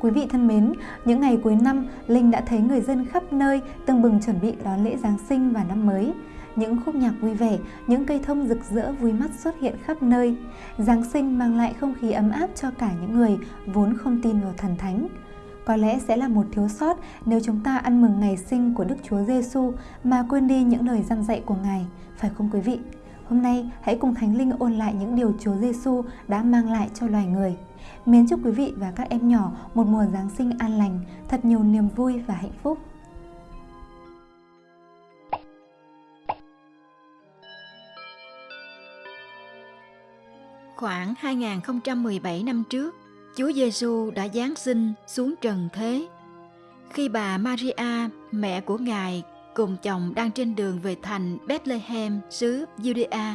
Quý vị thân mến, những ngày cuối năm, Linh đã thấy người dân khắp nơi tưng bừng chuẩn bị đón lễ Giáng sinh và năm mới. Những khúc nhạc vui vẻ, những cây thông rực rỡ vui mắt xuất hiện khắp nơi. Giáng sinh mang lại không khí ấm áp cho cả những người vốn không tin vào thần thánh. Có lẽ sẽ là một thiếu sót nếu chúng ta ăn mừng ngày sinh của Đức Chúa Giêsu mà quên đi những lời răn dạy của Ngài, phải không quý vị? Hôm nay hãy cùng Thánh Linh ôn lại những điều Chúa Giêsu đã mang lại cho loài người. Mến chúc quý vị và các em nhỏ một mùa Giáng sinh an lành, thật nhiều niềm vui và hạnh phúc. Khoảng 2017 năm trước, Chúa Giêsu đã giáng sinh xuống trần thế. Khi bà Maria, mẹ của Ngài, cùng chồng đang trên đường về thành Bethlehem, xứ Judea.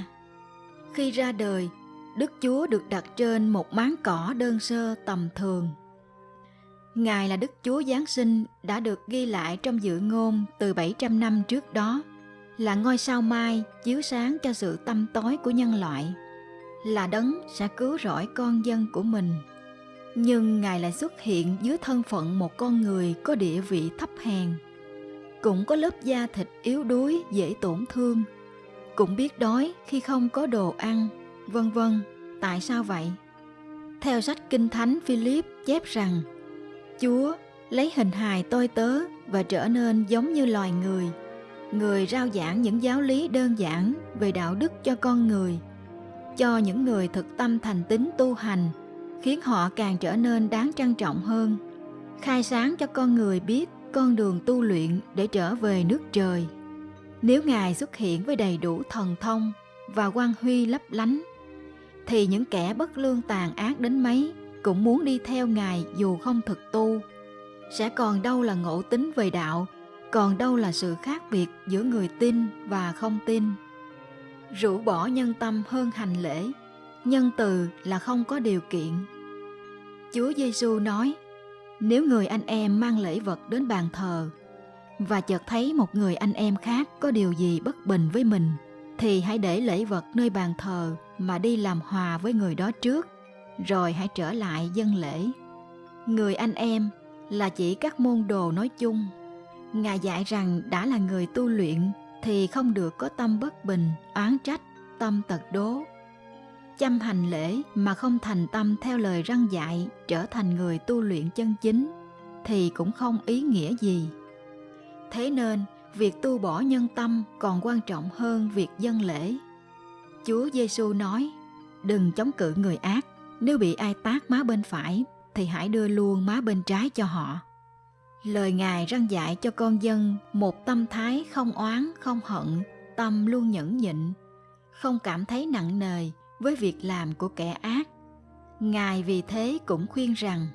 Khi ra đời, Đức Chúa được đặt trên một máng cỏ đơn sơ tầm thường. Ngài là Đức Chúa Giáng sinh đã được ghi lại trong dự ngôn từ 700 năm trước đó, là ngôi sao mai chiếu sáng cho sự tâm tối của nhân loại, là đấng sẽ cứu rỗi con dân của mình. Nhưng Ngài lại xuất hiện dưới thân phận một con người có địa vị thấp hèn, cũng có lớp da thịt yếu đuối dễ tổn thương, cũng biết đói khi không có đồ ăn vân vân. Tại sao vậy? Theo sách Kinh Thánh Philip chép rằng Chúa lấy hình hài tôi tớ và trở nên giống như loài người. Người rao giảng những giáo lý đơn giản về đạo đức cho con người, cho những người thực tâm thành tín tu hành, khiến họ càng trở nên đáng trân trọng hơn, khai sáng cho con người biết con đường tu luyện để trở về nước trời. Nếu Ngài xuất hiện với đầy đủ thần thông và quang huy lấp lánh thì những kẻ bất lương tàn ác đến mấy cũng muốn đi theo ngài dù không thực tu. Sẽ còn đâu là ngộ tính về đạo, còn đâu là sự khác biệt giữa người tin và không tin. Rũ bỏ nhân tâm hơn hành lễ, nhân từ là không có điều kiện. Chúa giêsu nói, nếu người anh em mang lễ vật đến bàn thờ và chợt thấy một người anh em khác có điều gì bất bình với mình, thì hãy để lễ vật nơi bàn thờ mà đi làm hòa với người đó trước, rồi hãy trở lại dân lễ. Người anh em là chỉ các môn đồ nói chung. Ngài dạy rằng đã là người tu luyện thì không được có tâm bất bình, oán trách, tâm tật đố. Chăm hành lễ mà không thành tâm theo lời răn dạy trở thành người tu luyện chân chính thì cũng không ý nghĩa gì. Thế nên, việc tu bỏ nhân tâm còn quan trọng hơn việc dân lễ. Chúa Giêsu nói, đừng chống cự người ác, nếu bị ai tát má bên phải thì hãy đưa luôn má bên trái cho họ. Lời Ngài răng dạy cho con dân một tâm thái không oán, không hận, tâm luôn nhẫn nhịn, không cảm thấy nặng nề với việc làm của kẻ ác. Ngài vì thế cũng khuyên rằng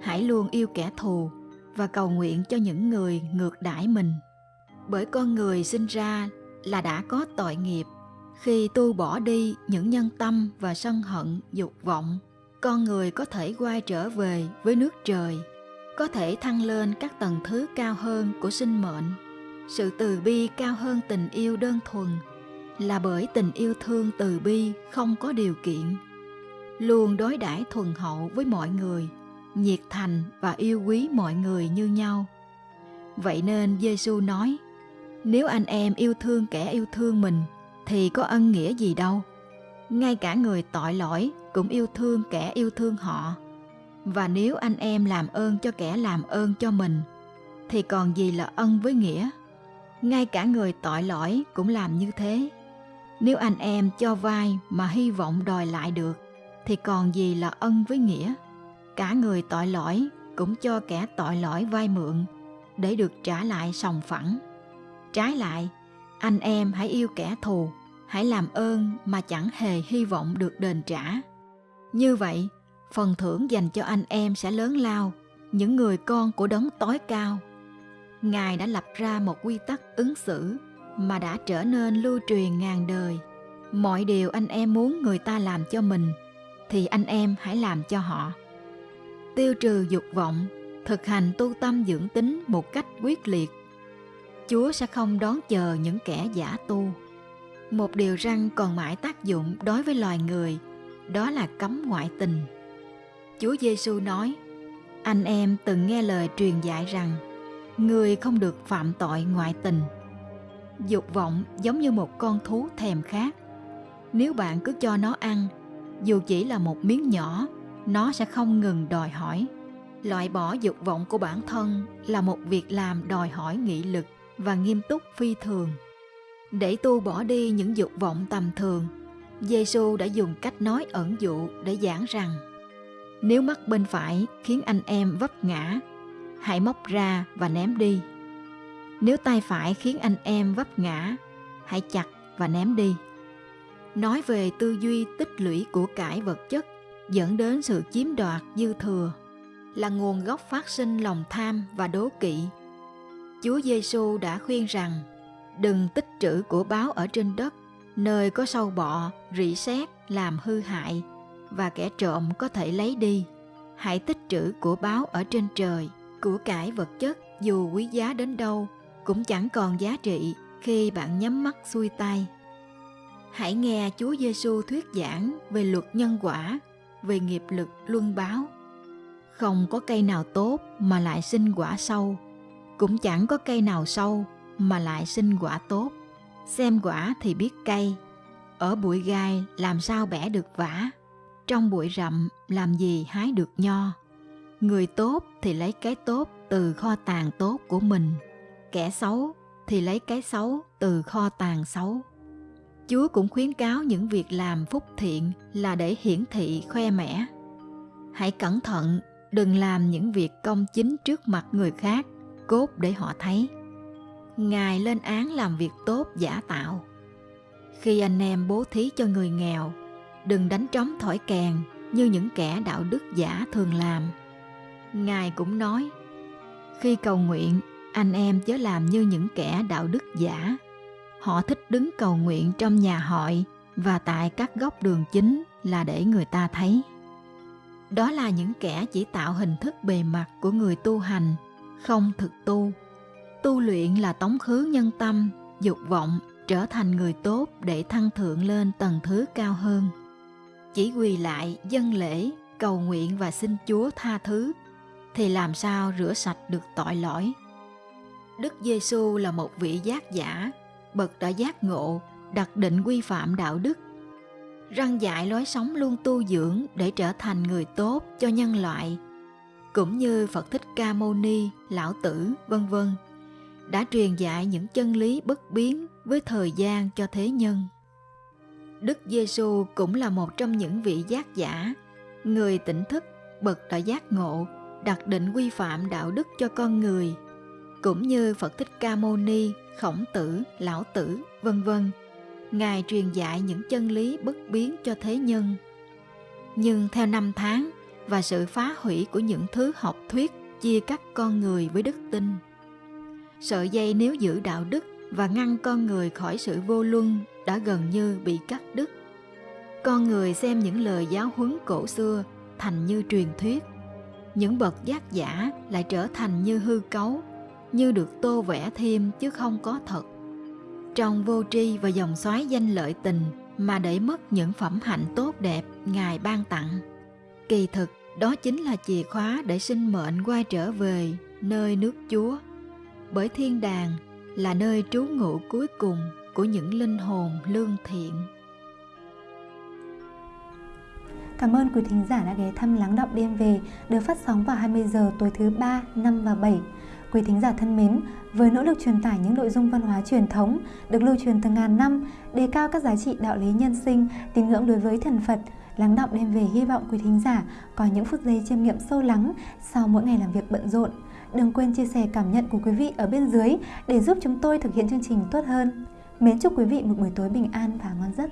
hãy luôn yêu kẻ thù và cầu nguyện cho những người ngược đãi mình bởi con người sinh ra là đã có tội nghiệp khi tu bỏ đi, những nhân tâm và sân hận, dục vọng, con người có thể quay trở về với nước trời, có thể thăng lên các tầng thứ cao hơn của sinh mệnh. Sự từ bi cao hơn tình yêu đơn thuần là bởi tình yêu thương từ bi không có điều kiện. Luôn đối đãi thuần hậu với mọi người, nhiệt thành và yêu quý mọi người như nhau. Vậy nên giêsu nói, nếu anh em yêu thương kẻ yêu thương mình thì có ân nghĩa gì đâu. Ngay cả người tội lỗi cũng yêu thương kẻ yêu thương họ. Và nếu anh em làm ơn cho kẻ làm ơn cho mình thì còn gì là ân với nghĩa? Ngay cả người tội lỗi cũng làm như thế. Nếu anh em cho vai mà hy vọng đòi lại được thì còn gì là ân với nghĩa? Cả người tội lỗi cũng cho kẻ tội lỗi vay mượn để được trả lại sòng phẳng. Trái lại, anh em hãy yêu kẻ thù, hãy làm ơn mà chẳng hề hy vọng được đền trả. Như vậy, phần thưởng dành cho anh em sẽ lớn lao, những người con của đấng tối cao. Ngài đã lập ra một quy tắc ứng xử mà đã trở nên lưu truyền ngàn đời. Mọi điều anh em muốn người ta làm cho mình thì anh em hãy làm cho họ. Tiêu trừ dục vọng, thực hành tu tâm dưỡng tính một cách quyết liệt Chúa sẽ không đón chờ những kẻ giả tu. Một điều răng còn mãi tác dụng đối với loài người, đó là cấm ngoại tình. Chúa Giêsu nói: anh em từng nghe lời truyền dạy rằng người không được phạm tội ngoại tình. Dục vọng giống như một con thú thèm khát. Nếu bạn cứ cho nó ăn dù chỉ là một miếng nhỏ nó sẽ không ngừng đòi hỏi. Loại bỏ dục vọng của bản thân là một việc làm đòi hỏi nghị lực và nghiêm túc phi thường để tu bỏ đi những dục vọng tầm thường. Giêsu đã dùng cách nói ẩn dụ để giảng rằng, nếu mắt bên phải khiến anh em vấp ngã, hãy móc ra và ném đi. Nếu tay phải khiến anh em vấp ngã, hãy chặt và ném đi. Nói về tư duy tích lũy của cải vật chất dẫn đến sự chiếm đoạt dư thừa là nguồn gốc phát sinh lòng tham và đố kỵ. Chúa giêsu đã khuyên rằng đừng tích trữ của báo ở trên đất, nơi có sâu bọ, rỉ sét làm hư hại, và kẻ trộm có thể lấy đi. Hãy tích trữ của báo ở trên trời, của cải vật chất, dù quý giá đến đâu, cũng chẳng còn giá trị khi bạn nhắm mắt xuôi tay. Hãy nghe chúa giêsu thuyết giảng về luật nhân quả, về nghiệp lực luân báo. Không có cây nào tốt mà lại sinh quả sâu, cũng chẳng có cây nào sâu mà lại sinh quả tốt. Xem quả thì biết cây ở bụi gai làm sao bẻ được vả? Trong bụi rậm làm gì hái được nho? Người tốt thì lấy cái tốt từ kho tàng tốt của mình. Kẻ xấu thì lấy cái xấu từ kho tàng xấu. Chúa cũng khuyến cáo những việc làm phúc thiện là để hiển thị khoe mẽ. Hãy cẩn thận, đừng làm những việc công chính trước mặt người khác, cốt để họ thấy ngài lên án làm việc tốt giả tạo. Khi anh em bố thí cho người nghèo, đừng đánh trống thổi kèn như những kẻ đạo đức giả thường làm. Ngài cũng nói, khi cầu nguyện, anh em chớ làm như những kẻ đạo đức giả. Họ thích đứng cầu nguyện trong nhà hội và tại các góc đường chính là để người ta thấy. Đó là những kẻ chỉ tạo hình thức bề mặt của người tu hành, không thực tu tu luyện là tống khứ nhân tâm dục vọng trở thành người tốt để thăng thượng lên tầng thứ cao hơn. Chỉ quỳ lại dân lễ cầu nguyện và xin chúa tha thứ thì làm sao rửa sạch được tội lỗi? Đức giêsu là một vị giác giả bậc đã giác ngộ đặt định quy phạm đạo đức răng dạy lối sống luôn tu dưỡng để trở thành người tốt cho nhân loại cũng như Phật Thích Ca Mâu Ni, Lão Tử, vân vân đã truyền dạy những chân lý bất biến với thời gian cho thế nhân. Đức Giêsu cũng là một trong những vị giác giả, người tỉnh thức, bậc đã giác ngộ, đặt định quy phạm đạo đức cho con người, cũng như Phật Thích Ca Mâu Ni, Khổng Tử, Lão Tử, vân vân. Ngài truyền dạy những chân lý bất biến cho thế nhân. Nhưng theo năm tháng và sự phá hủy của những thứ học thuyết chia cắt con người với đức tin, sợi dây nếu giữ đạo đức và ngăn con người khỏi sự vô luân đã gần như bị cắt đứt. Con người xem những lời giáo huấn cổ xưa thành như truyền thuyết. Những bậc giác giả lại trở thành như hư cấu, như được tô vẽ thêm chứ không có thật. Trong vô tri và dòng xoáy danh lợi tình mà để mất những phẩm hạnh tốt đẹp Ngài ban tặng. Kỳ thực, đó chính là chìa khóa để sinh mệnh quay trở về nơi nước Chúa. Bởi thiên đàng là nơi trú ngụ cuối cùng của những linh hồn lương thiện. Cảm ơn quý thính giả đã ghé thăm Lắng Động Đêm Về được phát sóng vào 20 giờ tối thứ 3, 5 và 7. Quý thính giả thân mến, với nỗ lực truyền tải những nội dung văn hóa truyền thống được lưu truyền từ ngàn năm, đề cao các giá trị đạo lý nhân sinh, tín ngưỡng đối với thần Phật, Lắng Động Đêm Về hy vọng quý thính giả có những phút giây chiêm nghiệm sâu lắng sau mỗi ngày làm việc bận rộn. Đừng quên chia sẻ cảm nhận của quý vị ở bên dưới để giúp chúng tôi thực hiện chương trình tốt hơn. Mến chúc quý vị một buổi tối bình an và ngon giấc.